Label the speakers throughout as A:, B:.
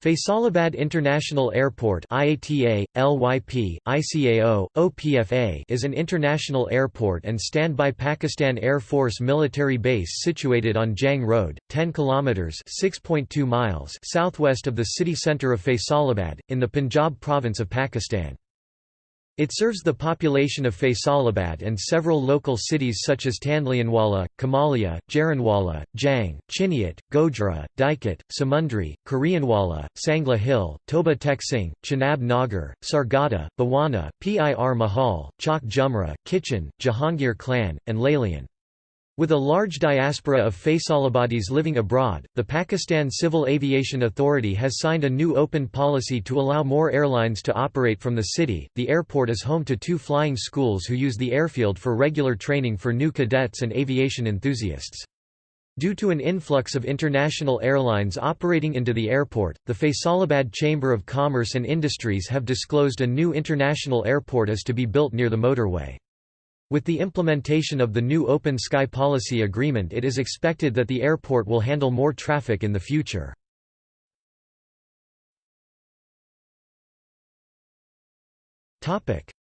A: Faisalabad International Airport IATA, LYP, ICAO, OPFA is an international airport and standby Pakistan Air Force military base situated on Jhang Road, 10 kilometers (6.2 miles) southwest of the city center of Faisalabad in the Punjab province of Pakistan. It serves the population of Faisalabad and several local cities such as Tandlianwala, Kamalia, Jaranwala, Jhang, Chiniot, Gojra, Dijkot, Samundri, Khurrianwala, Sangla Hill, Toba Tek Singh, Chenab Nagar, Sargodha, Bhowana, Pir Mahal, Chak Jhumra, Kitchen, Jahangir Kalan, and Lalian. With a large diaspora of Faisalabadis living abroad, the Pakistan Civil Aviation Authority has signed a new open policy to allow more airlines to operate from the city. The airport is home to two flying schools who use the airfield for regular training for new cadets and aviation enthusiasts. Due to an influx of international airlines operating into the airport, the Faisalabad Chamber of Commerce and Industries have disclosed a new international airport is to be built near the motorway. With the implementation of the new Open Sky Policy Agreement it is expected that the airport will handle more traffic in the future.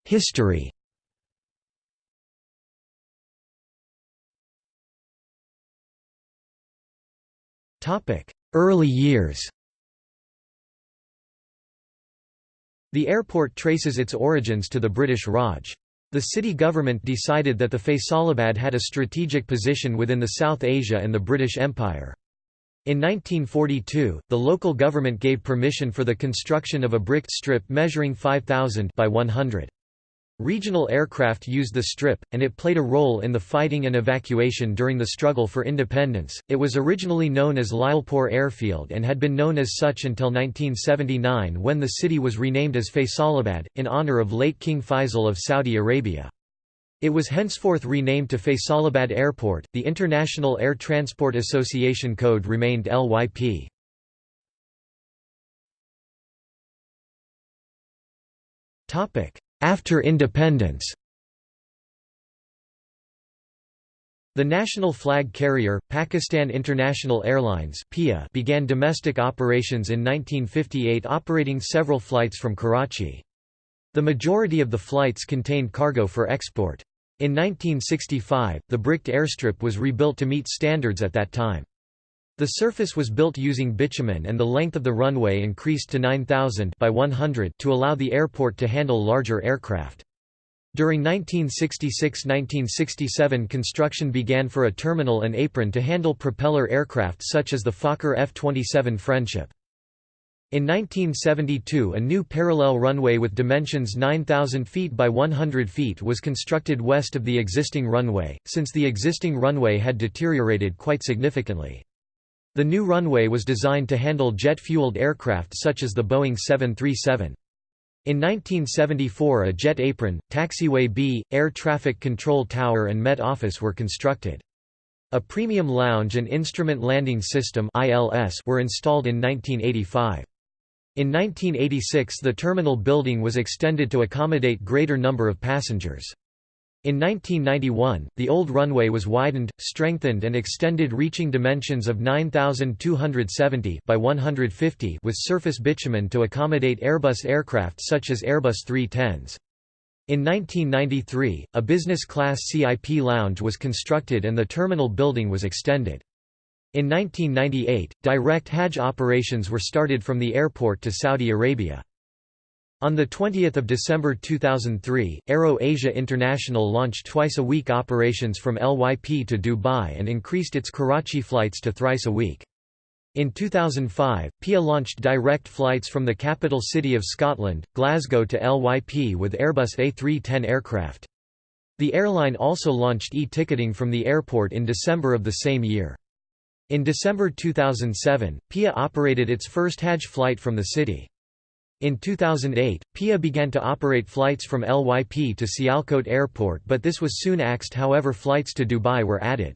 A: History Early years The airport traces its origins to the British Raj. The city government decided that the Faisalabad had a strategic position within the South Asia and the British Empire. In 1942, the local government gave permission for the construction of a bricked strip measuring 5,000 by 100. Regional aircraft used the strip, and it played a role in the fighting and evacuation during the struggle for independence. It was originally known as Lyallpur Airfield and had been known as such until 1979 when the city was renamed as Faisalabad, in honor of late King Faisal of Saudi Arabia. It was henceforth renamed to Faisalabad Airport. The International Air Transport Association code remained LYP. Topic: after independence The national flag carrier, Pakistan International Airlines began domestic operations in 1958 operating several flights from Karachi. The majority of the flights contained cargo for export. In 1965, the bricked airstrip was rebuilt to meet standards at that time. The surface was built using bitumen and the length of the runway increased to 9,000 by 100 to allow the airport to handle larger aircraft. During 1966–1967 construction began for a terminal and apron to handle propeller aircraft such as the Fokker F-27 Friendship. In 1972 a new parallel runway with dimensions 9,000 feet by 100 feet was constructed west of the existing runway, since the existing runway had deteriorated quite significantly. The new runway was designed to handle jet-fueled aircraft such as the Boeing 737. In 1974 a jet apron, taxiway B, air traffic control tower and Met Office were constructed. A premium lounge and instrument landing system were installed in 1985. In 1986 the terminal building was extended to accommodate greater number of passengers. In 1991, the old runway was widened, strengthened and extended reaching dimensions of 9,270 by 150 with surface bitumen to accommodate Airbus aircraft such as Airbus 310s. In 1993, a business-class CIP lounge was constructed and the terminal building was extended. In 1998, direct Hajj operations were started from the airport to Saudi Arabia. On 20 December 2003, Aero Asia International launched twice-a-week operations from LYP to Dubai and increased its Karachi flights to thrice a week. In 2005, PIA launched direct flights from the capital city of Scotland, Glasgow to LYP with Airbus A310 aircraft. The airline also launched e-ticketing from the airport in December of the same year. In December 2007, PIA operated its first Hajj flight from the city. In 2008, PIA began to operate flights from LYP to Sialkot Airport but this was soon axed however flights to Dubai were added.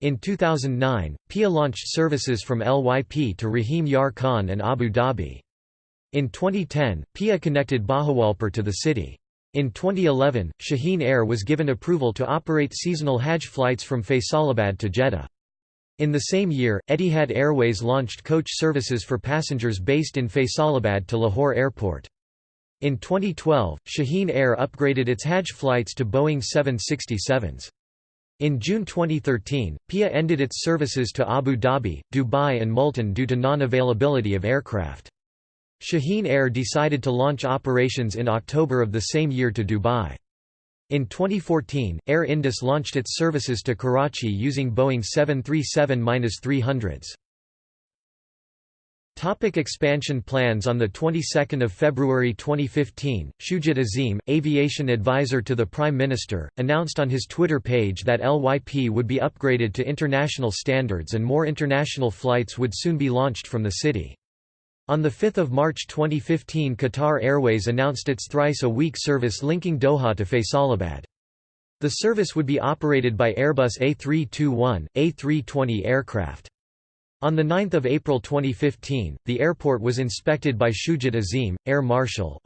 A: In 2009, PIA launched services from LYP to Rahim Yar Khan and Abu Dhabi. In 2010, PIA connected Bahawalpur to the city. In 2011, Shaheen Air was given approval to operate seasonal Hajj flights from Faisalabad to Jeddah. In the same year, Etihad Airways launched coach services for passengers based in Faisalabad to Lahore Airport. In 2012, Shaheen Air upgraded its Hajj flights to Boeing 767s. In June 2013, PIA ended its services to Abu Dhabi, Dubai and Multan due to non-availability of aircraft. Shaheen Air decided to launch operations in October of the same year to Dubai. In 2014, Air Indus launched its services to Karachi using Boeing 737-300s. Topic expansion plans On the 22nd of February 2015, Shujat Azim, aviation advisor to the Prime Minister, announced on his Twitter page that LYP would be upgraded to international standards and more international flights would soon be launched from the city. On 5 March 2015 Qatar Airways announced its thrice-a-week service linking Doha to Faisalabad. The service would be operated by Airbus A321, A320 aircraft. On 9 April 2015, the airport was inspected by Shujat Azim, Air Marshal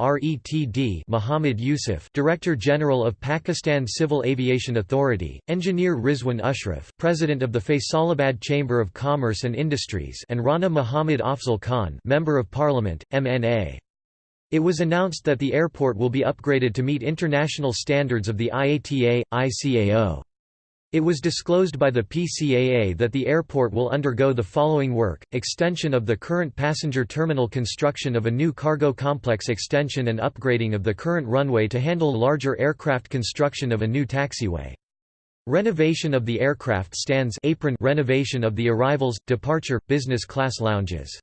A: Muhammad Yusuf Director General of Pakistan Civil Aviation Authority, Engineer Rizwan Ashraf President of the Faisalabad Chamber of Commerce and Industries and Rana Muhammad Afzal Khan Member of Parliament, MNA. It was announced that the airport will be upgraded to meet international standards of the IATA, ICAO. It was disclosed by the PCAA that the airport will undergo the following work, extension of the current passenger terminal construction of a new cargo complex extension and upgrading of the current runway to handle larger aircraft construction of a new taxiway. Renovation of the aircraft stands apron renovation of the arrivals, departure, business class lounges.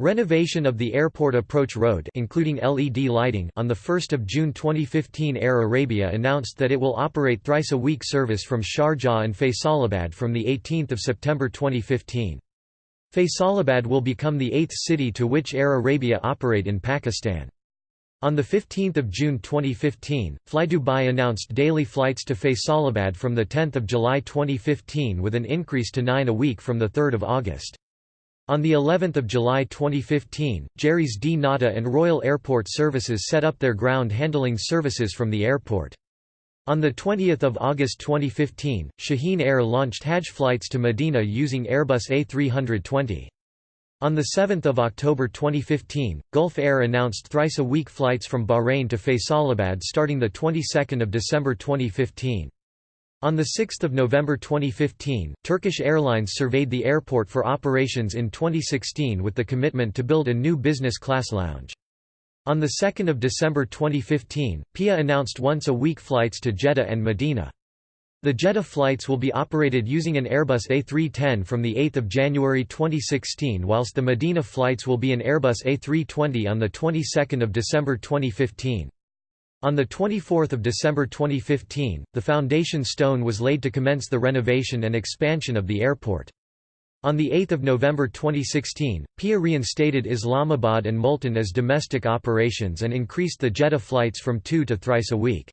A: Renovation of the airport approach road including LED lighting on 1 June 2015 Air Arabia announced that it will operate thrice-a-week service from Sharjah and Faisalabad from 18 September 2015. Faisalabad will become the eighth city to which Air Arabia operate in Pakistan. On 15 June 2015, FlyDubai announced daily flights to Faisalabad from 10 July 2015 with an increase to nine a week from 3 August. On the 11th of July 2015, Gerry's dnata and Royal Airport Services set up their ground handling services from the airport. On 20 August 2015, Shaheen Air launched Hajj flights to Medina using Airbus A320. On 7 October 2015, Gulf Air announced thrice-a-week flights from Bahrain to Faisalabad starting the 22nd of December 2015. On 6 November 2015, Turkish Airlines surveyed the airport for operations in 2016 with the commitment to build a new business class lounge. On 2 December 2015, PIA announced once-a-week flights to Jeddah and Medina. The Jeddah flights will be operated using an Airbus A310 from 8 January 2016 whilst the Medina flights will be an Airbus A320 on the 22nd of December 2015. On 24 December 2015, the foundation stone was laid to commence the renovation and expansion of the airport. On 8 November 2016, PIA reinstated Islamabad and Multan as domestic operations and increased the Jeddah flights from two to thrice a week.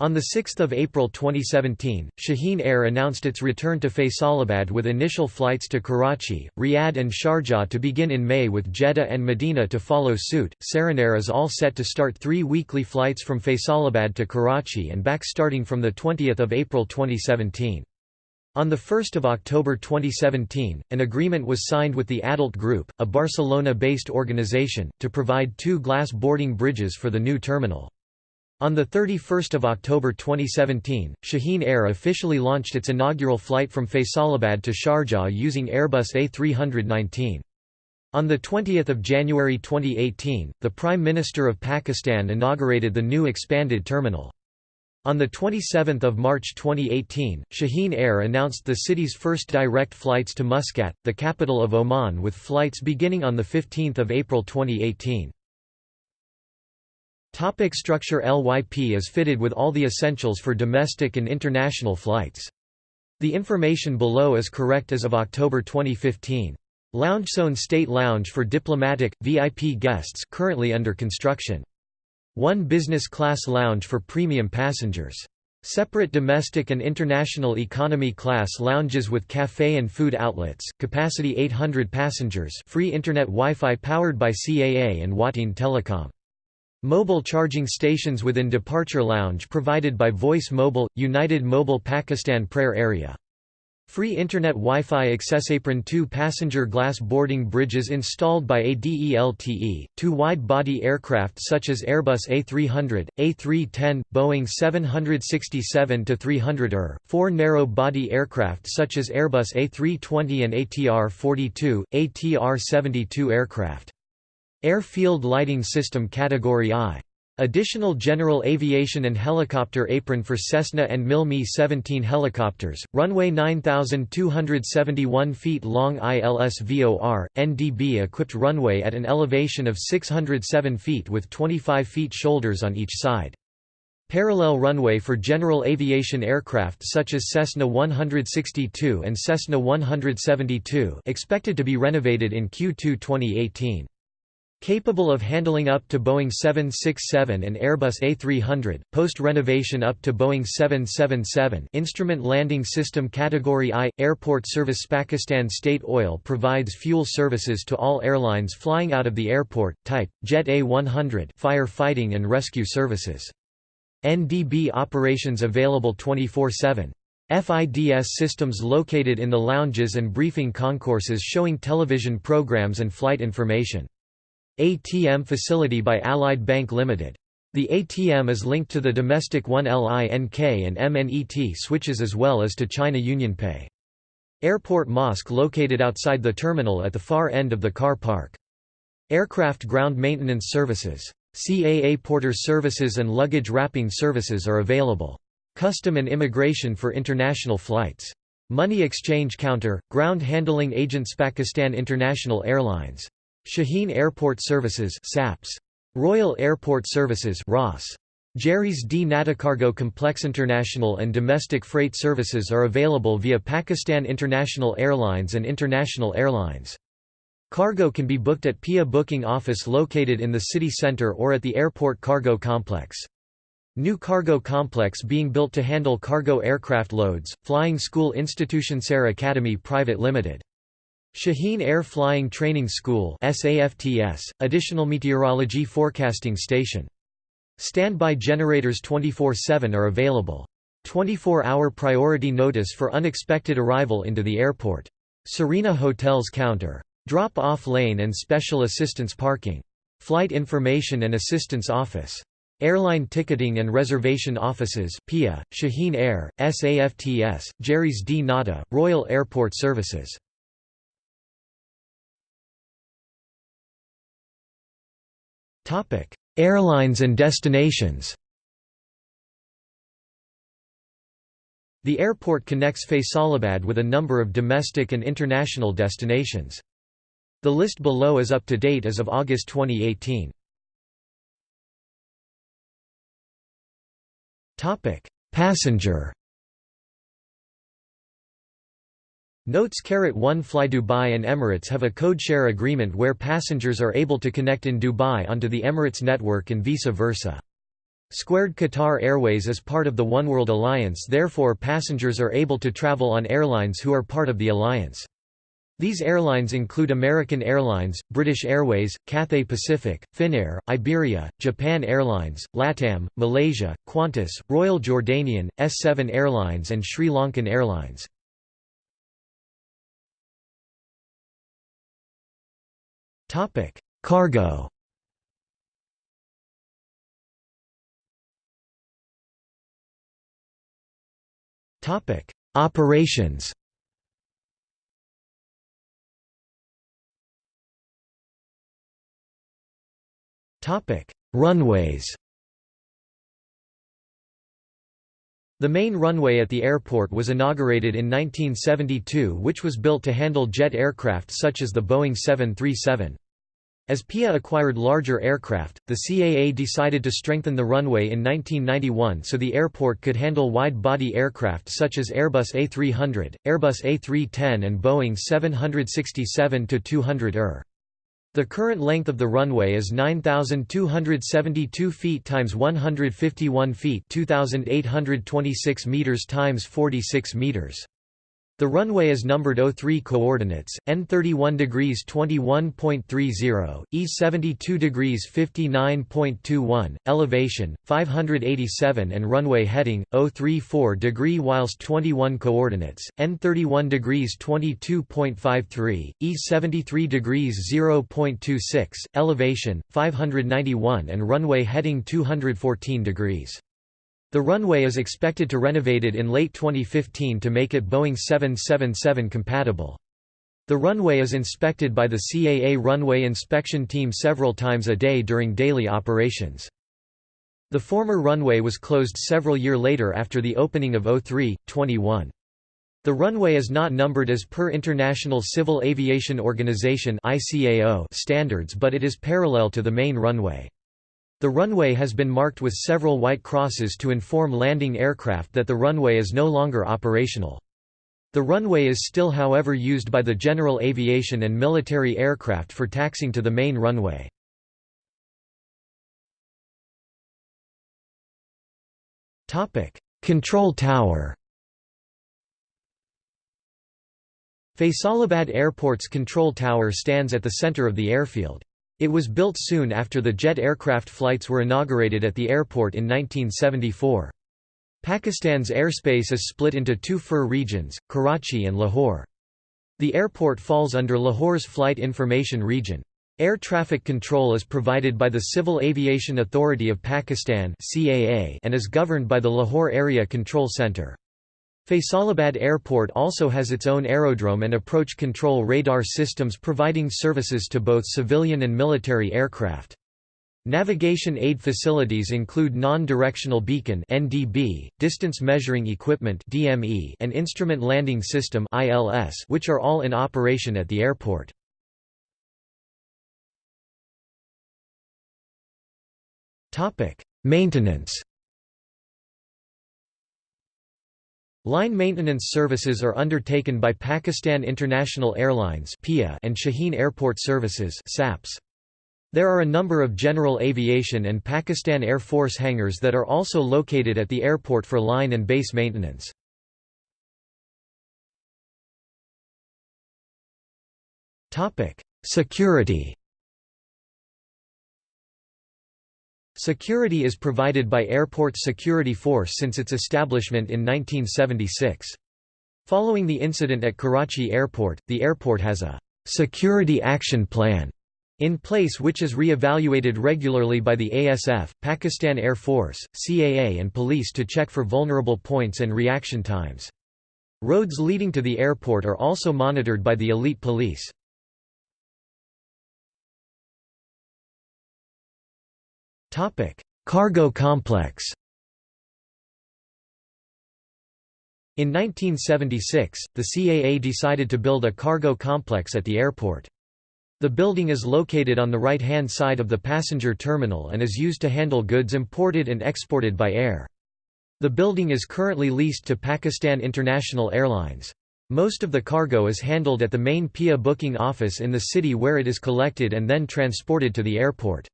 A: On 6 April 2017, Shaheen Air announced its return to Faisalabad with initial flights to Karachi, Riyadh and Sharjah to begin in May with Jeddah and Medina to follow suit. Serene Air is all set to start three weekly flights from Faisalabad to Karachi and back starting from 20 April 2017. On 1 October 2017, an agreement was signed with the Adelte Group, a Barcelona-based organization, to provide two glass boarding bridges for the new terminal. On 31 October 2017, Shaheen Air officially launched its inaugural flight from Faisalabad to Sharjah using Airbus A319. On 20 January 2018, the Prime Minister of Pakistan inaugurated the new expanded terminal. On 27 March 2018, Shaheen Air announced the city's first direct flights to Muscat, the capital of Oman with flights beginning on 15 April 2018. Topic structure LYP is fitted with all the essentials for domestic and international flights. The information below is correct as of October 2015. Lounge LoungeZone State Lounge for diplomatic, VIP guests currently under construction. One business class lounge for premium passengers. Separate domestic and international economy class lounges with café and food outlets, capacity 800 passengers free internet Wi-Fi powered by CAA and Wateen Telecom. Mobile charging stations within Departure Lounge provided by Voice Mobile, United Mobile Pakistan Prayer Area. Free Internet Wi-Fi Accessapron two passenger glass boarding bridges installed by ADELTE, two wide-body aircraft such as Airbus A300, A310, Boeing 767-300ER, four narrow-body aircraft such as Airbus A320 and ATR-42, ATR-72 aircraft. Airfield Lighting System Category I Additional general aviation and helicopter apron for Cessna and Mil Mi-17 helicopters, runway 9,271 feet long ILS-VOR, NDB-equipped runway at an elevation of 607 feet with 25 feet shoulders on each side. Parallel runway for general aviation aircraft such as Cessna 162 and Cessna 172 expected to be renovated in Q2 2018. Capable of handling up to Boeing 767 and Airbus A300, post-renovation up to Boeing 777 Instrument Landing System Category I – Airport Service Pakistan State Oil provides fuel services to all airlines flying out of the airport, type, Jet A100 fire fighting and rescue services. NDB operations available 24-7. FIDS systems located in the lounges and briefing concourses showing television programs and flight information. ATM facility by Allied Bank Limited. The ATM is linked to the domestic 1LINK and MNET switches as well as to China UnionPay. Airport mosque located outside the terminal at the far end of the car park. Aircraft ground maintenance services. CAA porter services and luggage wrapping services are available. Custom and immigration for international flights. Money exchange counter, ground handling agents Pakistan International Airlines Shaheen Airport Services SAPS. Royal Airport Services ROS. Jerry's D Natacargo Complex International and domestic freight services are available via Pakistan International Airlines and International Airlines. Cargo can be booked at PIA booking office located in the city centre or at the airport cargo complex. New cargo complex being built to handle cargo aircraft loads, Flying School Institution Sar Academy Private Limited. Shaheen Air Flying Training School SAFTS, additional meteorology forecasting station. Standby generators 24-7 are available. 24-hour priority notice for unexpected arrival into the airport. Serena Hotels counter. Drop-off lane and special assistance parking. Flight Information and Assistance Office. Airline Ticketing and Reservation Offices PIA, Shaheen Air, SAFTS, Gerry's dnata, Royal Airport Services. Airlines and destinations The airport connects Faisalabad with a number of domestic and international destinations. The list below is up to date as of August 2018. Passenger Notes 1 Fly Dubai and Emirates have a codeshare agreement where passengers are able to connect in Dubai onto the Emirates network and vice versa. Squared Qatar Airways is part of the Oneworld Alliance therefore passengers are able to travel on airlines who are part of the alliance. These airlines include American Airlines, British Airways, Cathay Pacific, Finnair, Iberia, Japan Airlines, LATAM, Malaysia, Qantas, Royal Jordanian, S7 Airlines and Sri Lankan Airlines. Topic: Cargo. Topic: Operations. Topic: Runways. The main runway at the airport was inaugurated in 1972 which was built to handle jet aircraft such as the Boeing 737. As PIA acquired larger aircraft, the CAA decided to strengthen the runway in 1991 so the airport could handle wide-body aircraft such as Airbus A300, Airbus A310 and Boeing 767-200 ER. The current length of the runway is 9272 feet times 151 feet, 2826 meters times 46 meters. The runway is numbered 03 coordinates, N 31 degrees 21.30, E 72 degrees 59.21, elevation 587 and runway heading 034 degree whilst 21 coordinates, N 31 degrees 22.53, E 73 degrees 0.26, elevation 591 and runway heading 214 degrees. The runway is expected to renovated in late 2015 to make it Boeing 777 compatible. The runway is inspected by the CAA runway inspection team several times a day during daily operations. The former runway was closed several year later after the opening of 03, 21. The runway is not numbered as per International Civil Aviation Organization standards but it is parallel to the main runway. The runway has been marked with several white crosses to inform landing aircraft that the runway is no longer operational. The runway is still however used by the general aviation and military aircraft for taxing to the main runway. Control tower Faisalabad Airport's control tower stands at the center of the airfield. It was built soon after the jet aircraft flights were inaugurated at the airport in 1974. Pakistan's airspace is split into two FIR regions, Karachi and Lahore. The airport falls under Lahore's Flight Information Region. Air traffic control is provided by the Civil Aviation Authority of Pakistan and is governed by the Lahore Area Control Centre. Faisalabad Airport also has its own aerodrome and approach control radar systems providing services to both civilian and military aircraft. Navigation aid facilities include non-directional beacon (NDB), distance measuring equipment (DME), and instrument landing system (ILS), which are all in operation at the airport. Topic: Maintenance. Line maintenance services are undertaken by Pakistan International Airlines and Shaheen Airport Services There are a number of general aviation and Pakistan Air Force hangars that are also located at the airport for line and base maintenance. Security Security is provided by Airport Security Force since its establishment in 1976. Following the incident at Karachi Airport, the airport has a «security action plan» in place which is re-evaluated regularly by the ASF, Pakistan Air Force, CAA and police to check for vulnerable points and reaction times. Roads leading to the airport are also monitored by the elite police. Topic: Cargo complex. In 1976, the CAA decided to build a cargo complex at the airport. The building is located on the right-hand side of the passenger terminal and is used to handle goods imported and exported by air. The building is currently leased to Pakistan International Airlines. Most of the cargo is handled at the main PIA booking office in the city where it is collected and then transported to the airport.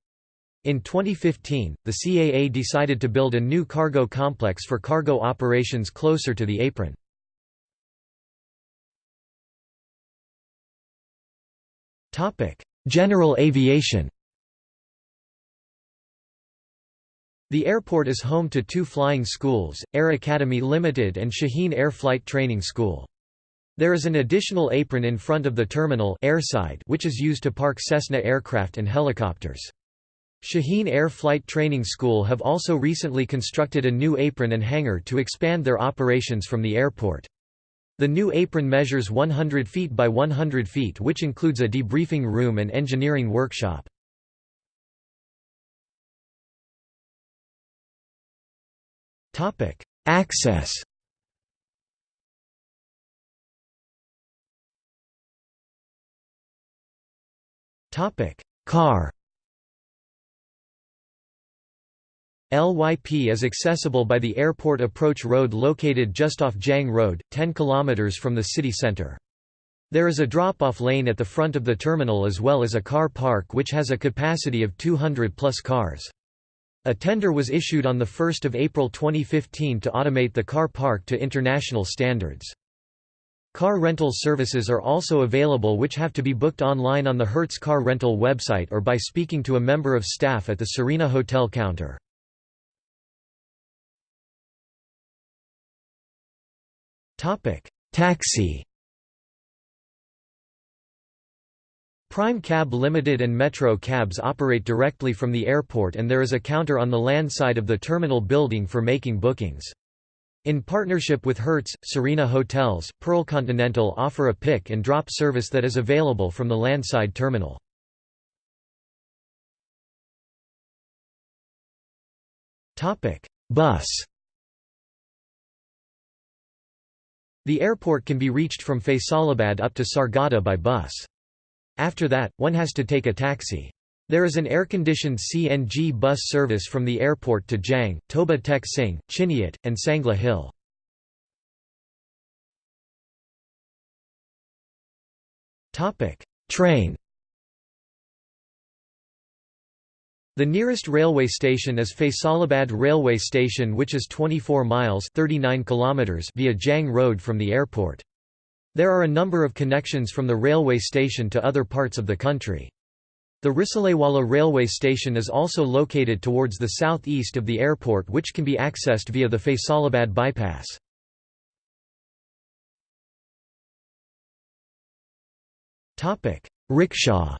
A: In 2015, the CAA decided to build a new cargo complex for cargo operations closer to the apron. General aviation The airport is home to two flying schools, Air Academy Limited and Shaheen Air Flight Training School. There is an additional apron in front of the terminal airside which is used to park Cessna aircraft and helicopters. Shaheen Air Flight Training School have also recently constructed a new apron and hangar to expand their operations from the airport. The new apron measures 100 feet by 100 feet which includes a debriefing room and engineering workshop. Access Car LYP is accessible by the airport approach road located just off Jhang Road, 10 km from the city centre. There is a drop-off lane at the front of the terminal as well as a car park which has a capacity of 200 plus cars. A tender was issued on 1 April 2015 to automate the car park to international standards. Car rental services are also available which have to be booked online on the Hertz car rental website or by speaking to a member of staff at the Serena Hotel counter. Taxi Prime Cab Limited and Metro Cabs operate directly from the airport and there is a counter on the land side of the terminal building for making bookings. In partnership with Hertz, Serena Hotels, Pearl Continental offer a pick and drop service that is available from the landside terminal. Bus The airport can be reached from Faisalabad up to Sargodha by bus. After that, one has to take a taxi. There is an air-conditioned CNG bus service from the airport to Jhang, Toba Tek Singh, Chiniot, and Sangla Hill. Train The nearest railway station is Faisalabad Railway Station which is 24 miles 39 kilometers via Jhang Road from the airport. There are a number of connections from the railway station to other parts of the country. The Risalewala railway station is also located towards the southeast of the airport which can be accessed via the Faisalabad bypass. Rickshaw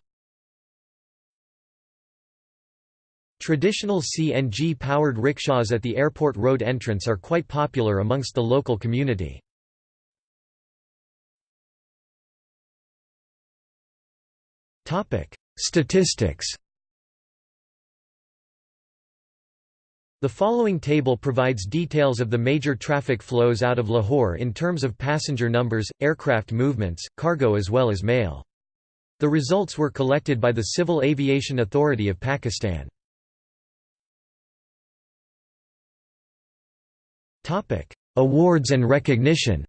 A: Traditional CNG-powered rickshaws at the airport road entrance are quite popular amongst the local community. Statistics. The following table provides details of the major traffic flows out of Lahore in terms of passenger numbers, aircraft movements, cargo as well as mail. The results were collected by the Civil Aviation Authority of Pakistan. Awards and recognition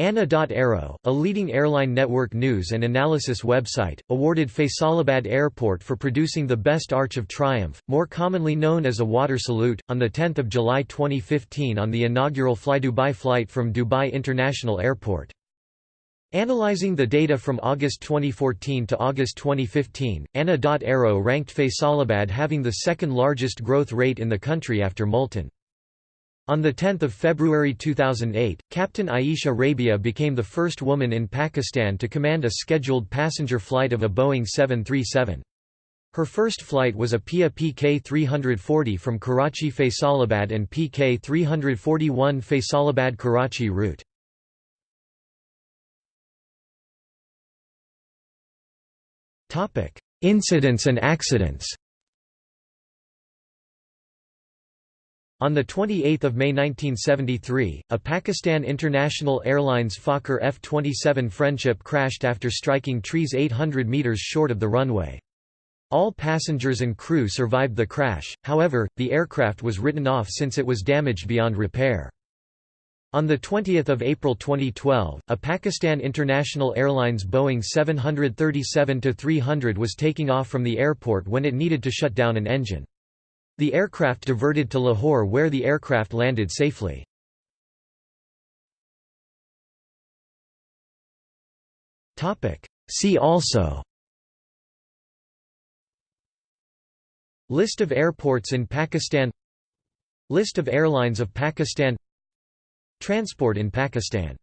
A: ANA.aero, a leading airline network news and analysis website, awarded Faisalabad Airport for producing the best Arch of Triumph, more commonly known as a water salute, on 10 July 2015 on the inaugural FlyDubai flight from Dubai International Airport. Analyzing the data from August 2014 to August 2015, ANA.aero ranked Faisalabad having the second largest growth rate in the country after Multan. On 10 February 2008, Captain Aisha Rabia became the first woman in Pakistan to command a scheduled passenger flight of a Boeing 737. Her first flight was a PIA PK-340 from Karachi Faisalabad and PK-341 Faisalabad-Karachi route. Incidents and accidents On 28 May 1973, a Pakistan International Airlines Fokker F-27 Friendship crashed after striking trees 800 metres short of the runway. All passengers and crew survived the crash, however, the aircraft was written off since it was damaged beyond repair. On 20 April 2012, a Pakistan International Airlines Boeing 737-300 was taking off from the airport when it needed to shut down an engine. The aircraft diverted to Lahore where the aircraft landed safely. See also List of airports in Pakistan List of airlines of Pakistan Transport in Pakistan